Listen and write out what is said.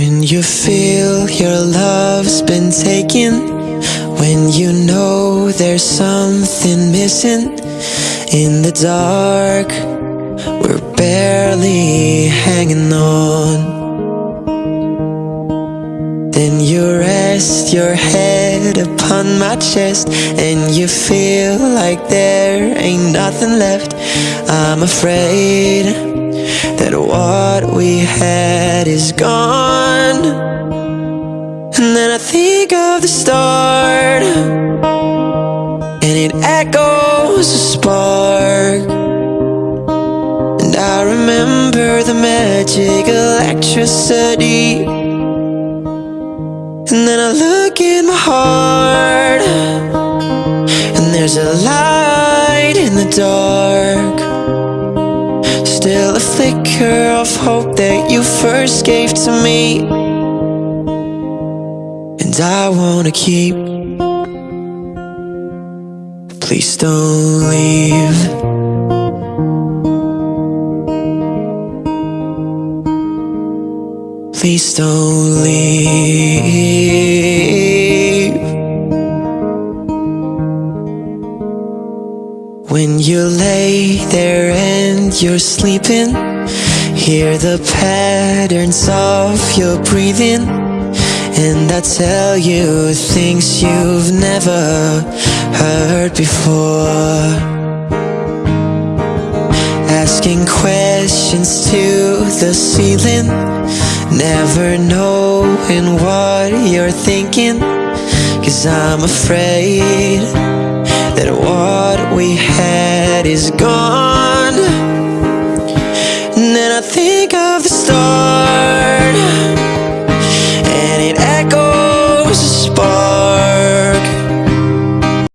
When you feel your love's been taken When you know there's something missing In the dark We're barely hanging on. Then you rest your head upon my chest And you feel like there ain't nothing left. I'm afraid that what we had is gone And then I think of the start. And it echoes a spark. And I remember the magic electricity. And then I look in my heart. And there's a light in the dark. Still a flicker of hope that you first gave to me And I wanna keep. Please don't leave. Please don't leave. When you lay there and you're sleeping Hear the patterns of your breathing And I tell you things you've never heard before. Asking questions to the ceiling Never knowing what you're thinking. Cause I'm afraid that what we had is gone